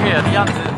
对呀，的样子。